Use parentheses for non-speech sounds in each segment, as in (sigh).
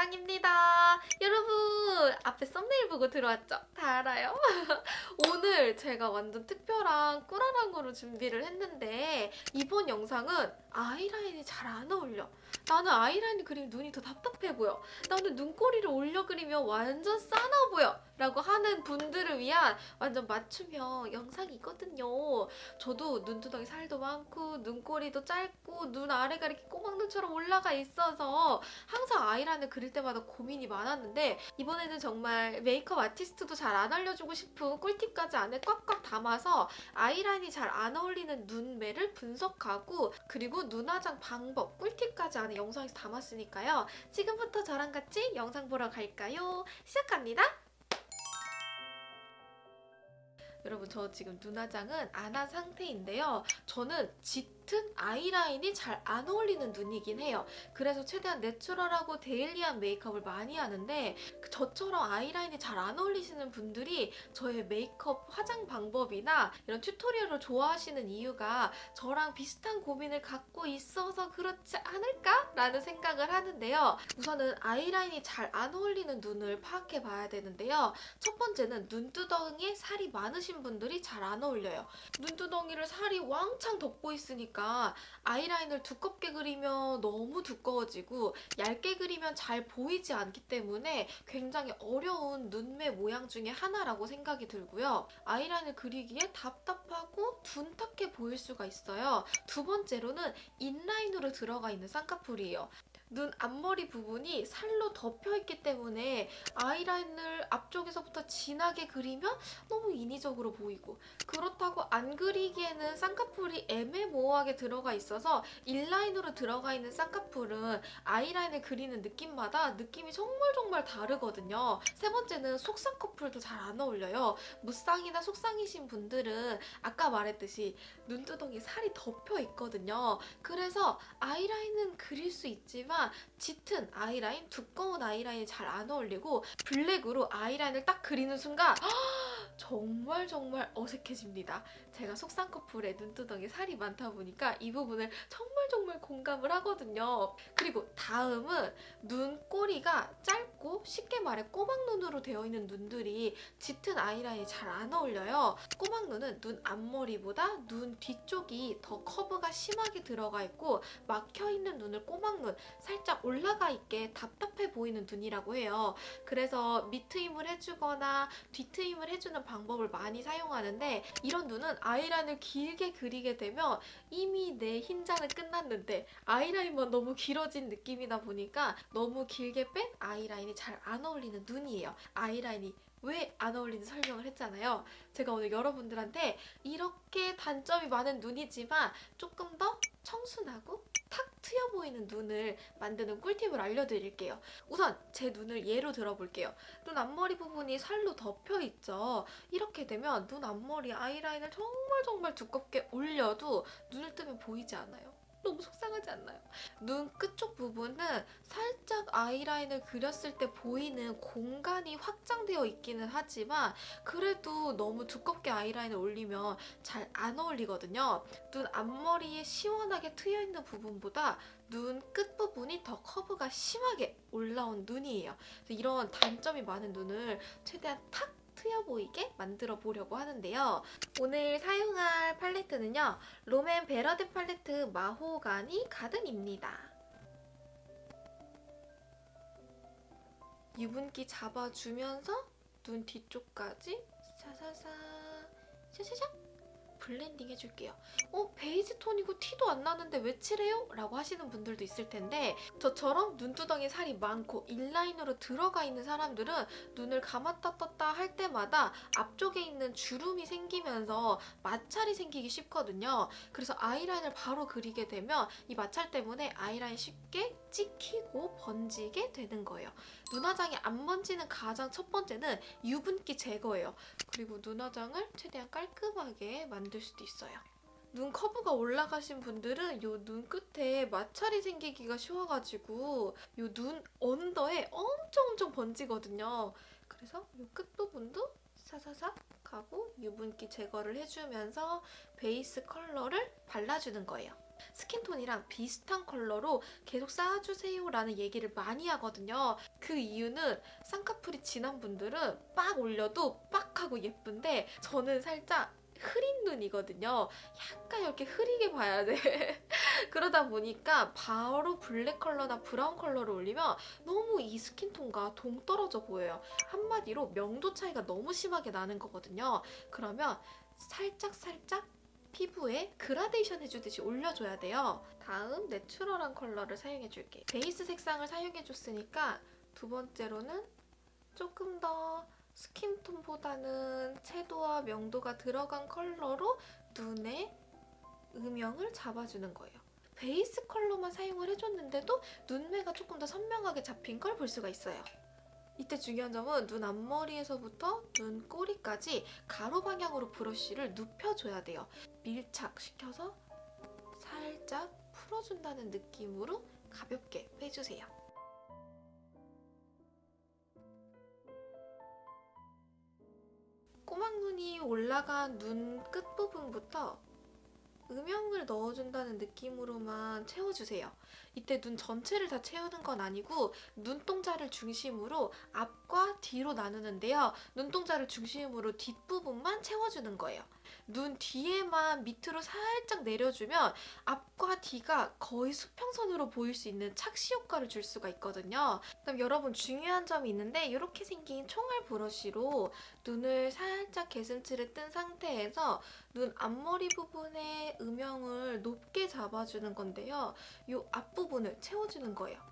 다랑입니다. 여러분 앞에 썸네일 보고 들어왔죠? 다 알아요? (laughs) 오늘 제가 완전 특별한 꾸라랑 거로 준비를 했는데 이번 영상은 아이라인이 잘 안 어울려. 나는 아이라인 그리면 눈이 더 답답해 보여. 나는 눈꼬리를 올려 그리면 완전 싸나 보여. 라고 하는 분들을 위한 완전 맞춤형 영상이거든요. 저도 눈두덩이 살도 많고 눈꼬리도 짧고 눈 아래가 이렇게 꼬막눈처럼 올라가 있어서 항상 아이라인을 그릴 때마다 고민이 많았는데 이번에는 정말 메이크업 아티스트도 잘 안 알려주고 싶은 꿀팁까지 안에 꽉꽉 담아서 아이라인이 잘 안 어울리는 눈매를 분석하고 그리고 눈화장 방법 꿀팁까지 안에 영상에서 담았으니까요. 지금부터 저랑 같이 영상 보러 갈까요? 시작합니다. 여러분 저 지금 눈화장은 안 한 상태인데요. 저는 짙 은 아이라인이 잘 안 어울리는 눈이긴 해요. 그래서 최대한 내추럴하고 데일리한 메이크업을 많이 하는데 그 저처럼 아이라인이 잘 안 어울리시는 분들이 저의 메이크업 화장 방법이나 이런 튜토리얼을 좋아하시는 이유가 저랑 비슷한 고민을 갖고 있어서 그렇지 않을까 라는 생각을 하는데요. 우선은 아이라인이 잘 안 어울리는 눈을 파악해 봐야 되는데요. 첫 번째는 눈두덩이에 살이 많으신 분들이 잘 안 어울려요. 눈두덩이를 살이 왕창 덮고 있으니까 아이라인을 두껍게 그리면 너무 두꺼워지고 얇게 그리면 잘 보이지 않기 때문에 굉장히 어려운 눈매 모양 중에 하나라고 생각이 들고요. 아이라인을 그리기에 답답하고 둔탁해 보일 수가 있어요. 두 번째로는 인라인으로 들어가 있는 쌍꺼풀이에요. 눈 앞머리 부분이 살로 덮여 있기 때문에 아이라인을 앞쪽에서부터 진하게 그리면 너무 인위적으로 보이고 그렇다고 안 그리기에는 쌍꺼풀이 애매모호하게 들어가 있어서 인라인으로 들어가 있는 쌍꺼풀은 아이라인을 그리는 느낌마다 느낌이 정말 정말 다르거든요. 세 번째는 속쌍꺼풀도 잘 안 어울려요. 무쌍이나 속쌍이신 분들은 아까 말했듯이 눈두덩이 살이 덮여 있거든요. 그래서 아이라인은 그릴 수 있지만 짙은 아이라인, 두꺼운 아이라인이 잘 안 어울리고 블랙으로 아이라인을 딱 그리는 순간 정말 정말 어색해집니다. 제가 속쌍꺼풀에 눈두덩이 살이 많다 보니까 이 부분을 정말 정말 공감을 하거든요. 그리고 다음은 눈꼬리가 짧고 쉽게 말해 꼬막눈으로 되어 있는 눈들이 짙은 아이라인이 잘 안 어울려요. 꼬막눈은 눈 앞머리보다 눈 뒤쪽이 더 커브가 심하게 들어가 있고 막혀 있는 눈을 꼬막눈 살짝 올라가 있게 답답해 보이는 눈이라고 해요. 그래서 밑트임을 해주거나 뒤트임을 해주는 방법을 많이 사용하는데 이런 눈은 아이라인을 길게 그리게 되면 이미 내 흰자는 끝났는데 아이라인만 너무 길어진 느낌이다 보니까 너무 길게 뺀 아이라인이 잘 안 어울리는 눈이에요. 아이라인이 왜안 어울리는 설명을 했잖아요. 제가 오늘 여러분들한테 이렇게 단점이 많은 눈이지만 조금 더 청순하고 탁 트여 보이는 눈을 만드는 꿀팁을 알려드릴게요. 우선 제 눈을 예로 들어볼게요. 눈 앞머리 부분이 살로 덮여 있죠. 이렇게 되면 눈 앞머리 아이라인을 정말 정말 두껍게 올려도 눈을 뜨면 보이지 않아요. 너무 속상하지 않나요? 눈 끝쪽 부분은 살짝 아이라인을 그렸을 때 보이는 공간이 확장되어 있기는 하지만 그래도 너무 두껍게 아이라인을 올리면 잘 안 어울리거든요. 눈 앞머리에 시원하게 트여 있는 부분보다 눈 끝부분이 더 커브가 심하게 올라온 눈이에요. 이런 단점이 많은 눈을 최대한 탁 트여 보이게 만들어 보려고 하는데요. 오늘 사용할 팔레트는요. 롬앤 베러 댄 팔레트 마호가니 가든입니다. 유분기 잡아주면서 눈 뒤쪽까지 사사사 샤샤샥 blending 해줄게요. 어? 베이지 톤이고 티도 안 나는데 왜 칠해요? 라고 하시는 분들도 있을 텐데 저처럼 눈두덩이 살이 많고 inline으로 들어가 있는 사람들은 눈을 감았다 떴다 할 때마다 앞쪽에 있는 주름이 생기면서 마찰이 생기기 쉽거든요. 그래서 아이라인을 바로 그리게 되면 이 마찰 때문에 아이라인 쉽게 찍히고 번지게 되는 거예요. 눈화장이 안 번지는 가장 첫 번째는 유분기 제거예요. 그리고 눈화장을 최대한 깔끔하게 만들 수도 있어요. 눈 커브가 올라가신 분들은 요 눈 끝에 마찰이 생기기가 쉬워가지고 요 눈 언더에 엄청 엄청 번지거든요. 그래서 요 끝부분도 사사삭 하고 유분기 제거를 해주면서 베이스 컬러를 발라주는 거예요. skin tone이랑 비슷한 컬러로 계속 쌓아주세요 라는 얘기를 많이 하거든요. 그 이유는 쌍꺼풀이 진한 분들은 빡 올려도 빡 하고 예쁜데 저는 살짝 흐린 눈이거든요. 약간 이렇게 흐리게 봐야 돼. (laughs) 그러다 보니까 바로 블랙 컬러나 브라운 컬러를 올리면 너무 이 skin tone과 동떨어져 보여요. 한마디로 명도 차이가 너무 심하게 나는 거거든요. 그러면 살짝 살짝 피부에 그라데이션 해주듯이 올려줘야 돼요. 다음 natural한 컬러를 사용해줄게. 베이스 색상을 사용해줬으니까 두 번째로는 조금 더 스킨톤보다는 채도와 명도가 들어간 컬러로 눈의 음영을 잡아주는 거예요. 베이스 컬러만 사용을 해줬는데도 눈매가 조금 더 선명하게 잡힌 걸 볼 수가 있어요. 이때 중요한 점은 눈 앞머리에서부터 눈 꼬리까지 가로 방향으로 브러쉬를 눕혀줘야 돼요. 밀착시켜서 살짝 풀어준다는 느낌으로 가볍게 빼주세요. 꼬막눈이 올라간 눈 끝부분부터 음영을 넣어준다는 느낌으로만 채워주세요. 이때 눈 전체를 다 채우는 건 아니고 눈동자를 중심으로 앞과 뒤로 나누는데요. 눈동자를 중심으로 뒷부분만 채워주는 거예요. 눈 뒤에만 밑으로 살짝 내려주면 앞과 뒤가 거의 수평선으로 보일 수 있는 착시 효과를 줄 수가 있거든요. 그럼 여러분 중요한 점이 있는데 이렇게 생긴 총알 브러쉬로 눈을 살짝 개슴츠를 뜬 상태에서 눈 앞머리 부분의 음영을 높게 잡아주는 건데요. 이 앞 부분을 채워주는 거예요.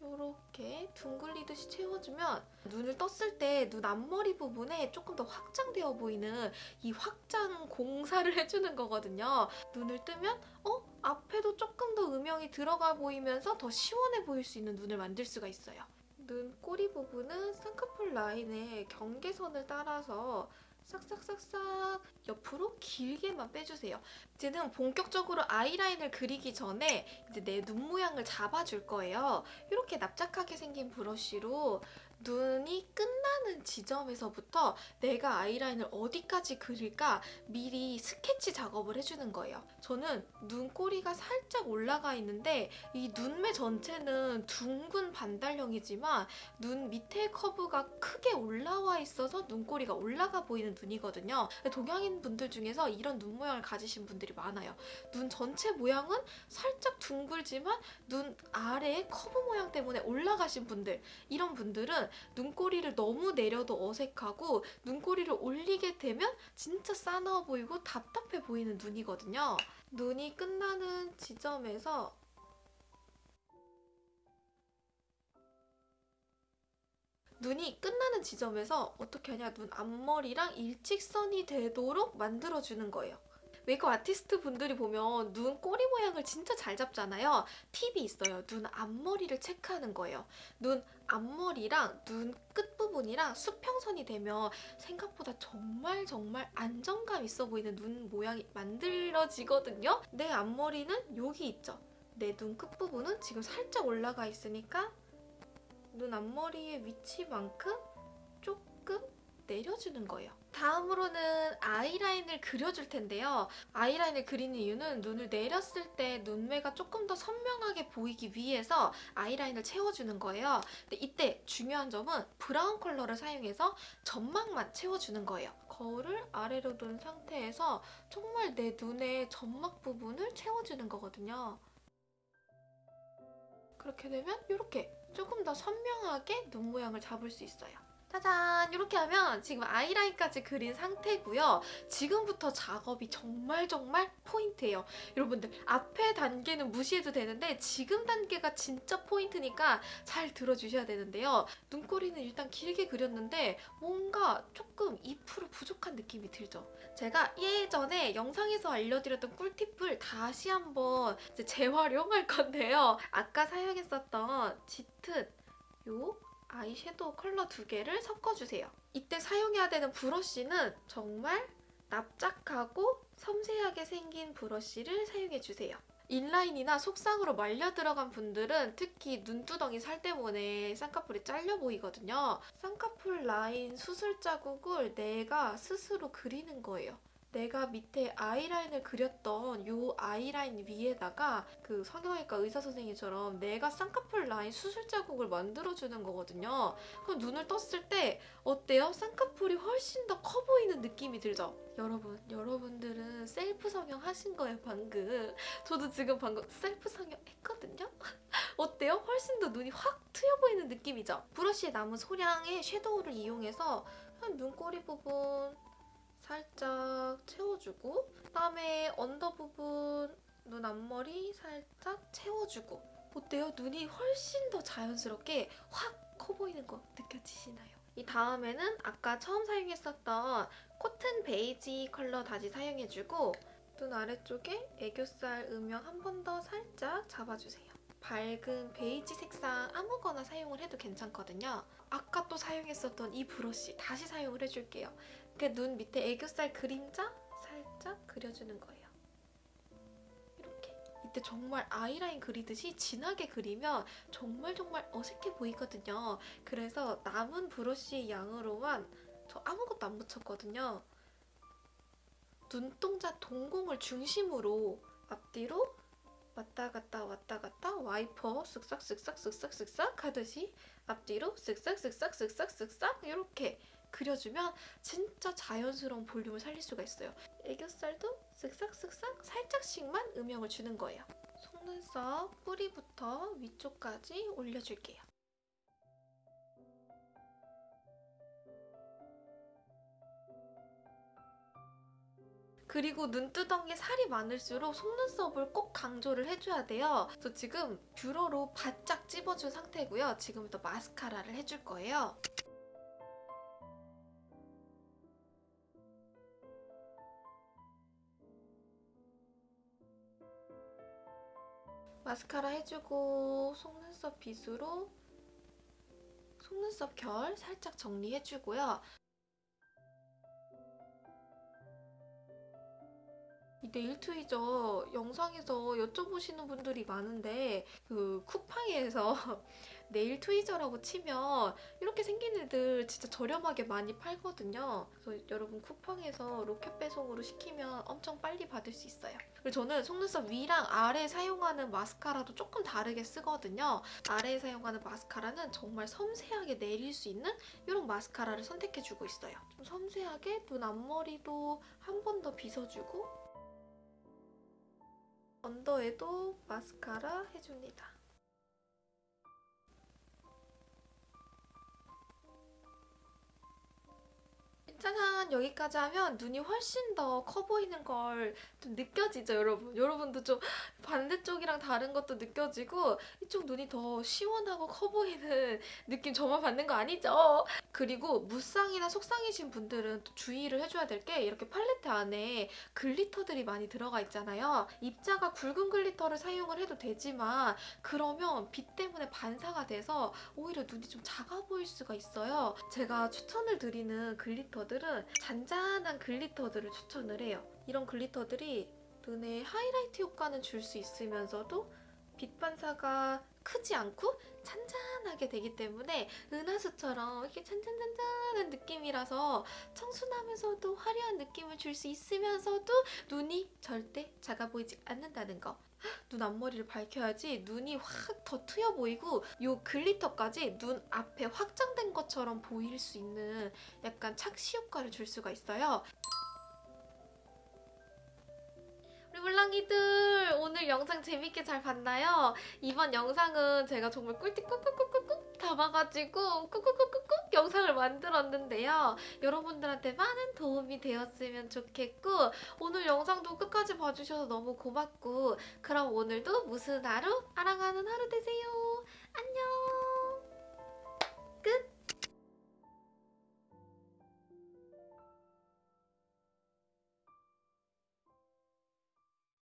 이렇게 둥글리듯이 채워주면 눈을 떴을 때 눈 앞머리 부분에 조금 더 확장되어 보이는 이 확장 공사를 (laughs) 해주는 거거든요. 눈을 뜨면 어? 앞에도 조금 더 음영이 들어가 보이면서 더 시원해 보일 수 있는 눈을 만들 수가 있어요. 눈 꼬리 부분은 쌍꺼풀 라인의 경계선을 따라서 싹싹싹싹 옆으로 길게만 빼주세요. 이제는 본격적으로 아이라인을 그리기 전에 이제 내 눈 모양을 잡아줄 거예요. 이렇게 납작하게 생긴 브러쉬로 눈이 끝나는 지점에서부터 내가 아이라인을 어디까지 그릴까 미리 스케치 작업을 해주는 거예요. 저는 눈꼬리가 살짝 올라가 있는데 이 눈매 전체는 둥근 반달형이지만 눈 밑에 커브가 크게 올라와 있어서 눈꼬리가 올라가 보이는 눈이거든요. 동양인 분들 중에서 이런 눈 모양을 가지신 분들이 많아요. 눈 전체 모양은 살짝 둥글지만 눈 아래에 커브 모양 때문에 올라가신 분들 이런 분들은 눈꼬리를 너무 내려도 어색하고 눈꼬리를 올리게 되면 진짜 싸나워 보이고 답답해 보이는 눈이거든요. 눈이 끝나는 지점에서 눈이 끝나는 지점에서 어떻게 하냐 눈 앞머리랑 일직선이 되도록 만들어주는 거예요. 메이크업 아티스트 분들이 보면 눈 꼬리 모양을 진짜 잘 잡잖아요. 팁이 있어요. 눈 앞머리를 체크하는 거예요. 눈 앞머리랑 눈 끝부분이랑 수평선이 되면 생각보다 정말 정말 안정감 있어 보이는 눈 모양이 만들어지거든요. 내 앞머리는 여기 있죠. 내 눈 끝부분은 지금 살짝 올라가 있으니까 눈 앞머리의 위치만큼 조금 내려주는 거예요. 다음으로는 아이라인을 그려줄 텐데요. 아이라인을 그리는 이유는 눈을 내렸을 때 눈매가 조금 더 선명하게 보이기 위해서 아이라인을 채워주는 거예요. 근데 이때 중요한 점은 브라운 컬러를 사용해서 점막만 채워주는 거예요. 거울을 아래로 둔 상태에서 정말 내 눈의 점막 부분을 채워주는 거거든요. 그렇게 되면 이렇게 조금 더 선명하게 눈 모양을 잡을 수 있어요. 짜잔! 이렇게 하면 지금 아이라인까지 그린 상태고요. 지금부터 작업이 정말 정말 포인트예요. 여러분들 앞에 단계는 무시해도 되는데 지금 단계가 진짜 포인트니까 잘 들어주셔야 되는데요. 눈꼬리는 일단 길게 그렸는데 뭔가 조금 2% 부족한 느낌이 들죠. 제가 예전에 영상에서 알려드렸던 꿀팁을 다시 한번 재활용할 건데요. 아까 사용했었던 짙은 요 아이섀도우 컬러 두 개를 섞어주세요. 이때 사용해야 되는 브러쉬는 정말 납작하고 섬세하게 생긴 브러쉬를 사용해주세요. inline이나 속쌍으로 말려 들어간 분들은 특히 눈두덩이 살 때문에 쌍꺼풀이 잘려 보이거든요. 쌍꺼풀 라인 수술 자국을 내가 스스로 그리는 거예요. 내가 밑에 아이라인을 그렸던 요 아이라인 위에다가 그 성형외과 의사 선생님처럼 내가 쌍꺼풀 라인 수술 자국을 만들어주는 거거든요. 그럼 눈을 떴을 때 어때요? 쌍꺼풀이 훨씬 더 커 보이는 느낌이 들죠? 여러분, 여러분들은 셀프 성형 하신 거예요, 방금. 저도 지금 방금 셀프 성형 했거든요? (laughs) 어때요? 훨씬 더 눈이 확 트여 보이는 느낌이죠? 브러쉬에 남은 소량의 섀도우를 이용해서 한 눈꼬리 부분 살짝 채워주고 그다음에 언더 부분 눈 앞머리 살짝 채워주고 어때요? 눈이 훨씬 더 자연스럽게 확 커 보이는 거 느껴지시나요? 이 다음에는 아까 처음 사용했었던 코튼 베이지 컬러 다시 사용해주고 눈 아래쪽에 애교살 음영 한 번 더 살짝 잡아주세요. 밝은 베이지 색상 아무거나 사용을 해도 괜찮거든요. 아까 또 사용했었던 이 브러쉬 다시 사용을 해줄게요. 그 눈 밑에 애교살 그림자 살짝 그려주는 거예요. 이렇게. 이때 정말 아이라인 그리듯이 진하게 그리면 정말 정말 어색해 보이거든요. 그래서 남은 브러쉬 양으로만 저 아무것도 안 묻혔거든요. 눈동자 동공을 중심으로 앞뒤로 왔다 갔다 왔다 갔다 와이퍼 쓱싹 쓱싹 쓱싹 쓱싹 하듯이 앞뒤로 쓱싹 쓱싹 쓱싹 쓱싹 이렇게 그려주면 진짜 자연스러운 볼륨을 살릴 수가 있어요. 애교살도 쓱싹 쓱싹 살짝씩만 음영을 주는 거예요. 속눈썹 뿌리부터 위쪽까지 올려줄게요. 그리고 눈두덩이에 살이 많을수록 속눈썹을 꼭 강조를 해줘야 돼요. 저 지금 뷰러로 바짝 찝어준 상태고요. 지금부터 마스카라를 해줄 거예요. 마스카라 해주고 속눈썹 빗으로 속눈썹 결 살짝 정리해주고요. 이 네일 트위저 영상에서 여쭤보시는 분들이 많은데 그 쿠팡에서 (laughs) 네일 트위저라고 치면 이렇게 생긴 애들 진짜 저렴하게 많이 팔거든요. 그래서 여러분 쿠팡에서 로켓 배송으로 시키면 엄청 빨리 받을 수 있어요. 그리고 저는 속눈썹 위랑 아래 사용하는 마스카라도 조금 다르게 쓰거든요. 아래에 사용하는 마스카라는 정말 섬세하게 내릴 수 있는 이런 마스카라를 선택해주고 있어요. 좀 섬세하게 눈 앞머리도 한 번 더 빗어주고 언더에도 마스카라 해줍니다. 짜잔 여기까지 하면 눈이 훨씬 더 커 보이는 걸 좀 느껴지죠 여러분. 여러분도 좀 반대쪽이랑 다른 것도 느껴지고 이쪽 눈이 더 시원하고 커 보이는 느낌 저만 받는 거 아니죠? 그리고 무쌍이나 속쌍이신 분들은 또 주의를 해줘야 될 게 이렇게 팔레트 안에 glitter들이 많이 들어가 있잖아요. 입자가 굵은 glitter를 사용을 해도 되지만 그러면 빛 때문에 반사가 돼서 오히려 눈이 좀 작아 보일 수가 있어요. 제가 추천을 드리는 glitter들은 잔잔한 glitter들을 추천을 해요. 이런 glitter들이 눈에 하이라이트 효과는 줄 수 있으면서도 빛 반사가 크지 않고 잔잔하게 되기 때문에 은하수처럼 이렇게 잔잔잔잔한 느낌이라서 청순하면서도 화려한 느낌을 줄 수 있으면서도 눈이 절대 작아 보이지 않는다는 거. 눈 앞머리를 밝혀야지 눈이 확 더 트여 보이고 요 글리터까지 눈 앞에 확장된 것처럼 보일 수 있는 약간 착시 효과를 줄 수가 있어요. 우리 물랑이들 오늘 영상 재밌게 잘 봤나요? 이번 영상은 제가 정말 꿀팁 꾹꾹꾹꾹꾹 담아가지고 꾹꾹꾹꾹꾹 영상을 만들었는데요. 여러분들한테 많은 도움이 되었으면 좋겠고 오늘 영상도 끝까지 봐주셔서 너무 고맙고 그럼 오늘도 무슨 하루? 아랑하는 하루 되세요. 안녕 끝